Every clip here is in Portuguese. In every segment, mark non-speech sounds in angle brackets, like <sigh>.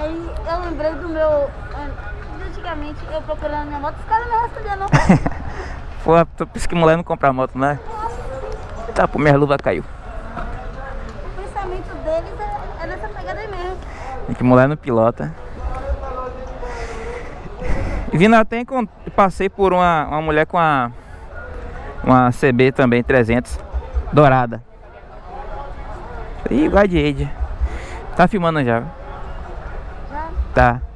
Aí eu lembrei do meu. Antigamente eu procurando minha moto, os caras não respondiam não. Pô, tu pensa que mulher não compra moto, né? Tá, pô, minha luva caiu. O pensamento deles é, é nessa pegada aí mesmo. E que mulher não pilota. E vindo até passei por uma, uma mulher com a uma CB também 300 dourada. Ih, Guardiade. Tá filmando já? Tá. <laughs>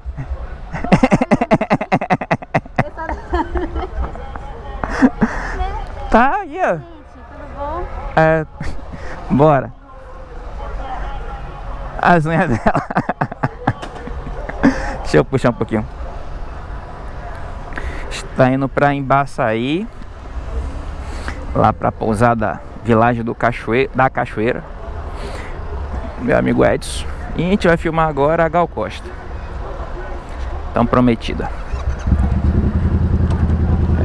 Tá aí, ó. Gente, tudo bom? É, bora. As unhas dela. <laughs> Deixa eu puxar um pouquinho. Está indo pra Embaçaí. Lá pra pousada Vilagem do Cachoeira, da Cachoeira. Meu amigo Edson. E a gente vai filmar agora a Gal Costa. Tão prometida.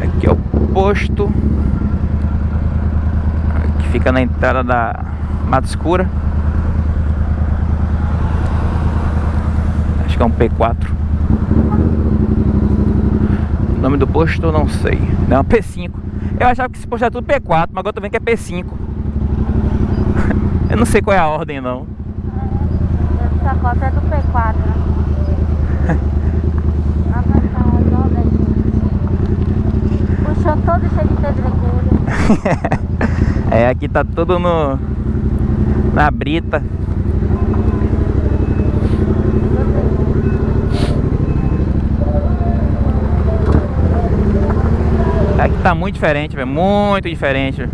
Aqui é o posto que fica na entrada da Mata Escura. Acho que é um P4. O nome do posto eu não sei. Não, P5. Eu achava que esse posto era tudo P4, mas agora eu tô vendo que é P5. <laughs> eu não sei qual é a ordem não. Essa cota é do P4. Ah, <laughs> mas tá redonda, gente. O chão todo cheio de pedregulho. <laughs> É, aqui tá tudo no na brita. Aqui tá muito diferente, velho, muito diferente.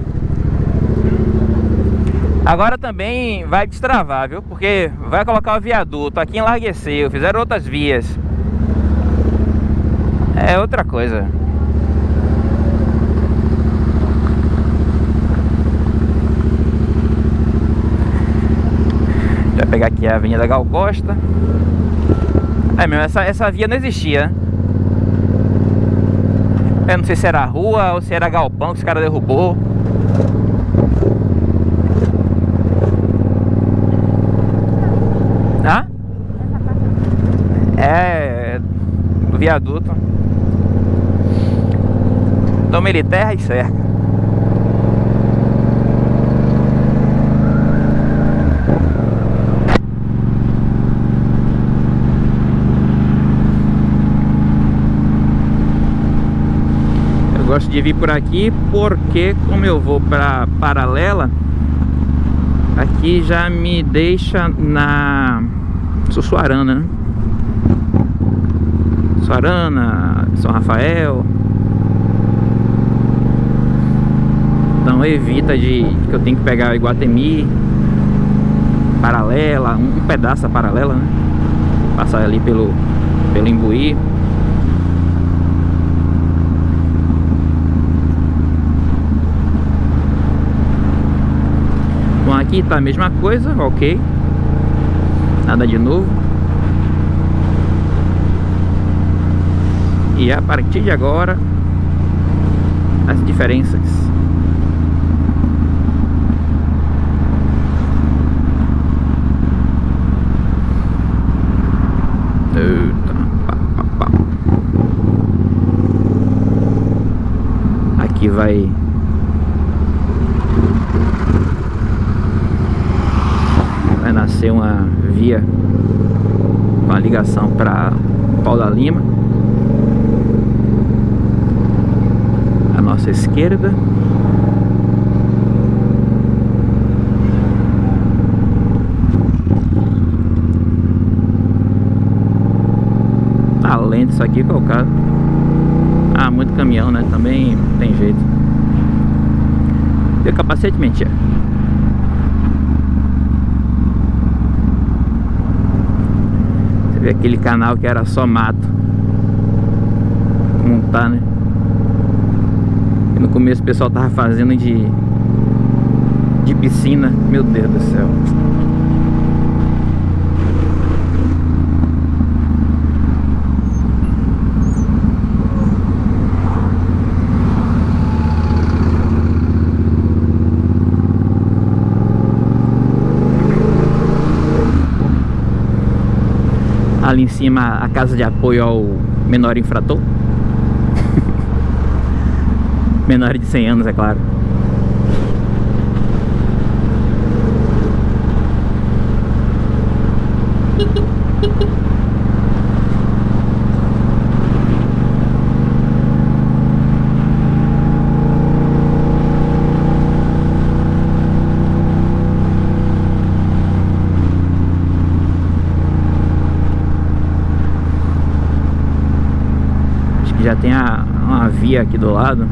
Agora também vai destravar, viu? Porque vai colocar o viaduto, aqui enlargueceu, fizeram outras vias. É outra coisa. Já pegar aqui a Avenida Gal Costa. É mesmo, essa, essa via não existia. Eu não sei se era rua ou se era galpão que os caras derrubou. Hã? É, do viaduto. Ele terra e cerca. Eu gosto de vir por aqui porque como eu vou para paralela, aqui já me deixa na Sussuarana, né? Sussuarana, São Rafael. Então evita de que eu tenho que pegar Iguatemi paralela, um, pedaço paralela, né? Passar ali pelo pelo Imbuí. Bom, aqui tá a mesma coisa, ok. Nada de novo. E a partir de agora, as diferenças. Eita. Aqui vai vai nascer uma via com a ligação para Paula Lima. À nossa esquerda. Tá lento isso aqui qual o caso ah, muito caminhão né, também tem jeito. Tem capacete mentira Vê aquele canal que era só mato. Como tá, né? E no começo o pessoal tava fazendo de De piscina. Meu Deus do céu Ali em cima a casa de apoio ao menor infrator. <laughs> Menor de 100 anos, é claro. <laughs> a, uma via aqui do lado.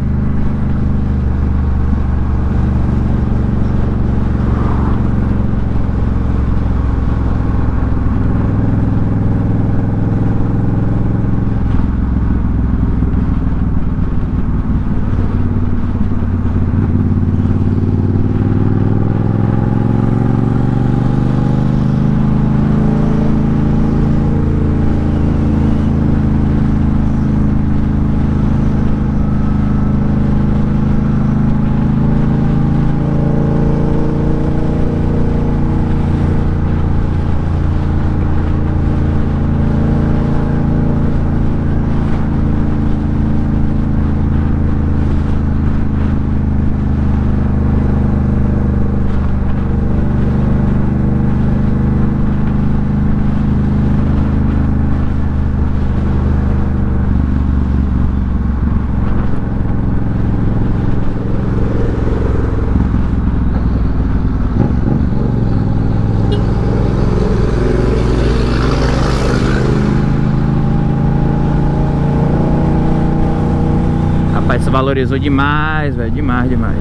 Rapaz, isso valorizou demais, velho. Demais, demais.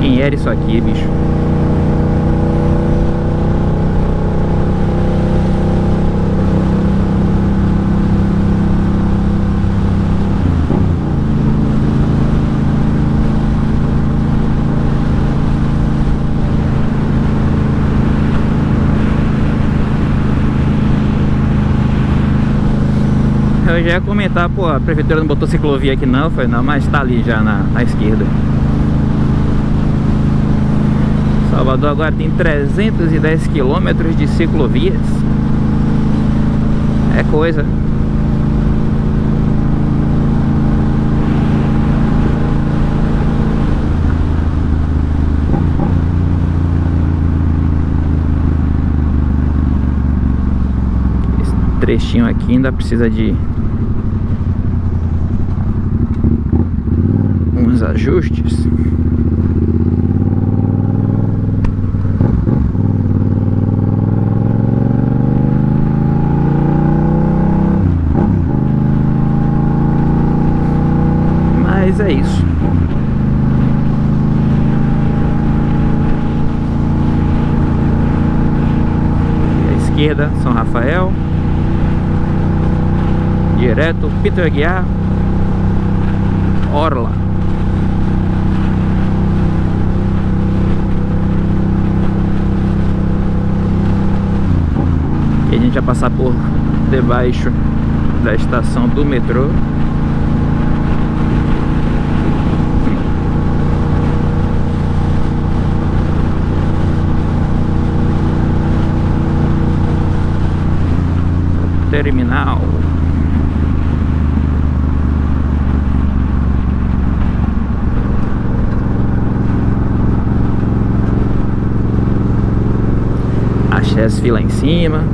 Quem era isso aqui, bicho? Já ia comentar, pô, a prefeitura não botou ciclovia aqui não, foi não, mas tá ali já na, na esquerda. Salvador agora tem 310 quilômetros de ciclovias. É coisa. Esse trechinho aqui ainda precisa de ajustes. Mas é isso. E esquerda, São Rafael. Direto, Peter Aguiar. Orla. Gente vai passar por debaixo da estação do metrô. Terminal. Achei as filas em cima.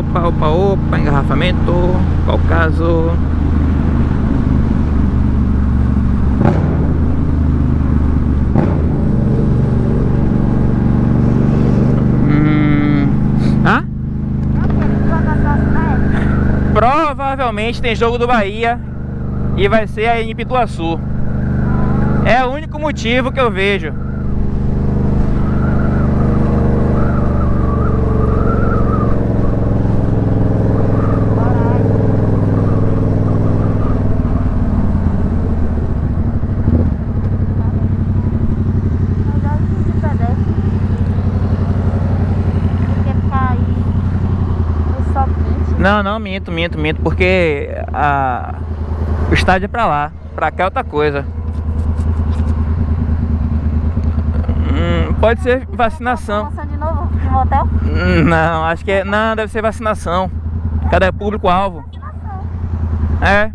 Opa, opa, opa, engarrafamento, qual caso? Hum... Hã? Provavelmente tem jogo do Bahia e vai ser aí em Pituaçu. É o único motivo que eu vejo. Mas olha de pedestre. Porque ficar aí no sol quente. Não, não, minto, minto, minto, porque a... o estádio é pra lá, pra cá é outra coisa. Hum, pode ser vacinação. Promoção de novo de motel? Hum, Não, acho que é. Não, deve ser vacinação. Cada público-alvo. Vacinação. É,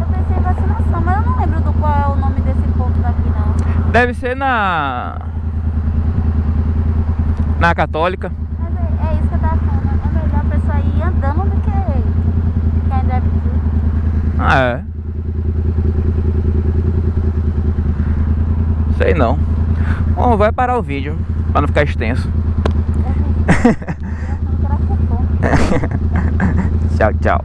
Eu pensei em vacinação, mas eu não lembro do qual é o nome desse ponto daqui não. deve ser na. Na Católica. Mas é, é isso que eu tava falando. É melhor a pessoa ir andando do que ficar em drive-thru. Ah, é. Sei não. Bom, vai parar o vídeo, pra não ficar extenso. <laughs> Tchau, tchau.